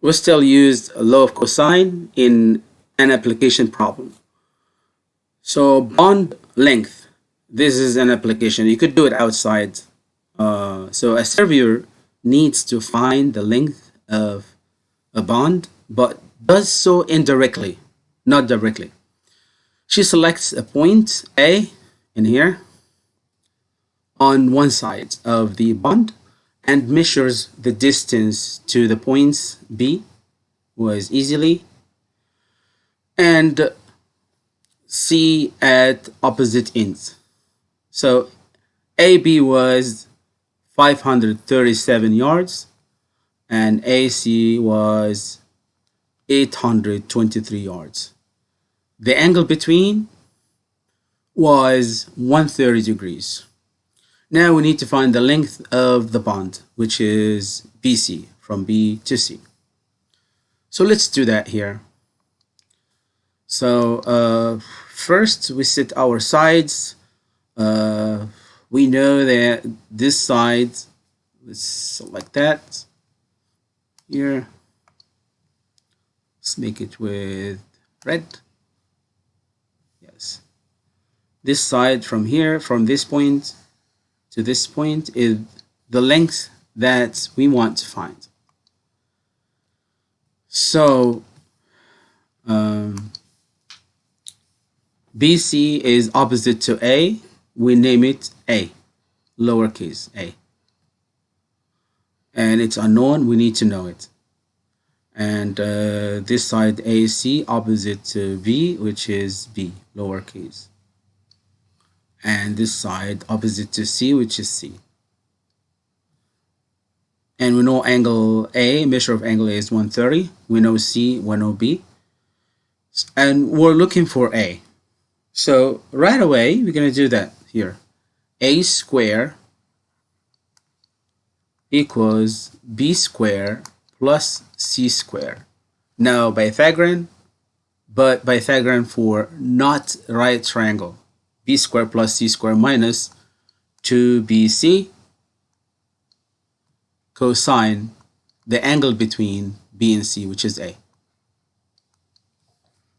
we still use law of cosine in an application problem. So bond length, this is an application. You could do it outside. Uh, so a surveyor needs to find the length of a bond, but does so indirectly, not directly. She selects a point A in here on one side of the bond and measures the distance to the points B was easily and C at opposite ends. So AB was 537 yards and AC was 823 yards. The angle between was 130 degrees. Now we need to find the length of the bond, which is BC, from B to C. So let's do that here. So uh, first we set our sides. Uh, we know that this side, let's select that here. Let's make it with red. Yes. This side from here, from this point to this point is the length that we want to find. So um, BC is opposite to A. We name it A, lowercase a. And it's unknown, we need to know it. And uh, this side AC opposite to B, which is B, lowercase. And this side opposite to C, which is C and we know angle A, measure of angle A is 130. We know C, we know oh B. And we're looking for A. So right away, we're going to do that here. A square equals B square plus C square. Now Pythagorean, but Pythagorean for not right triangle. B square plus C square minus 2BC cosine the angle between B and C, which is A.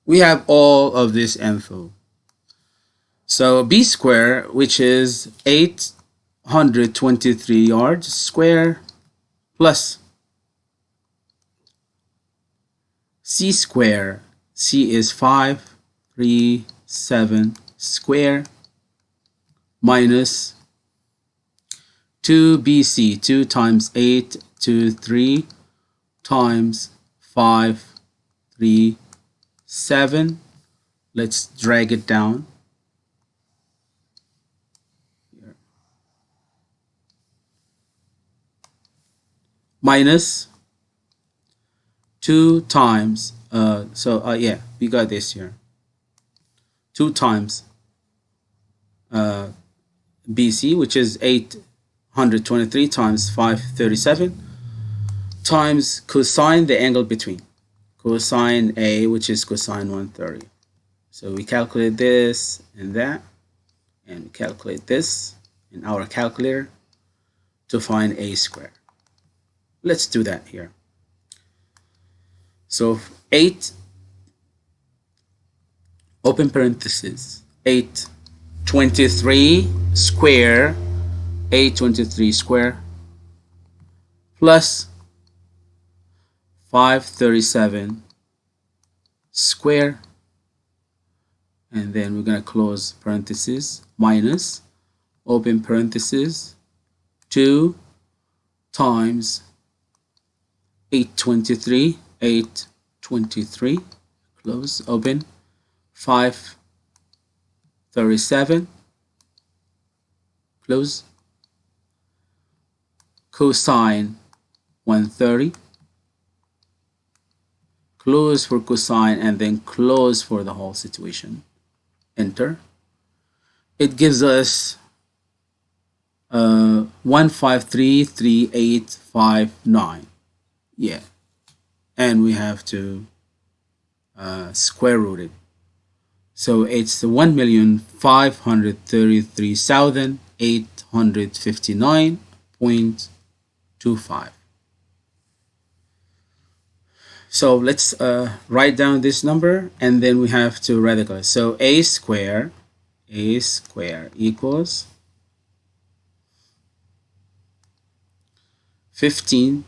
We have all of this info. So B square, which is 823 yards square plus C square. C is 537 square minus 2 BC, 2 times 8 to 3 times 5, 3, 7. Let's drag it down. Here. Minus 2 times, uh, so uh, yeah, we got this here. 2 times uh, BC, which is 823 times 537 times cosine the angle between. Cosine A which is cosine 130 so we calculate this and that and calculate this in our calculator to find A square. Let's do that here. So 8 open parenthesis 8 23 square 823 square plus 537 square. And then we're going to close parenthesis minus open parenthesis 2 times 823 823 close open 537 close. Cosine 130 close for cosine and then close for the whole situation. Enter. It gives us uh, 1533859 yeah. And we have to uh, square root it so it's 1,533,859.25 so let's uh, write down this number and then we have to radicalize. So a square, a square equals 15,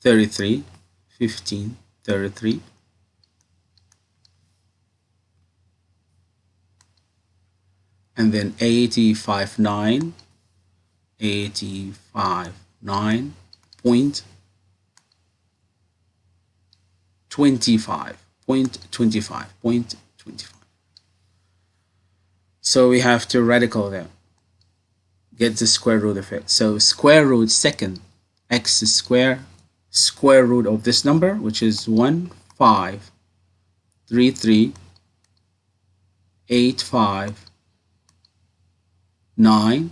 33, And then 85, 9, 85, 9 point 25 point 25 point 25 so we have to radical them. Get the square root of it. So square root second x square square root of this number which is 1 5 3 3 8 5 9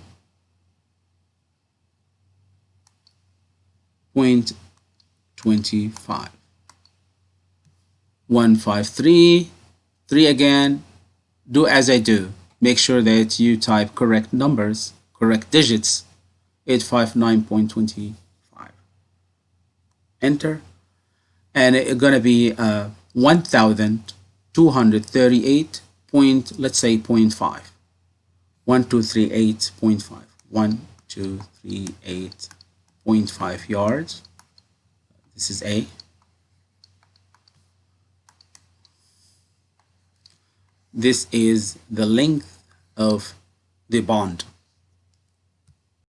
point 25 153 3 again. Do as I do. Make sure that you type correct numbers correct digits 859.25 enter. And it's gonna be uh, 1238 point let's say 0.5 1238.5 1238.5 yards. This is A. This is the length of the bond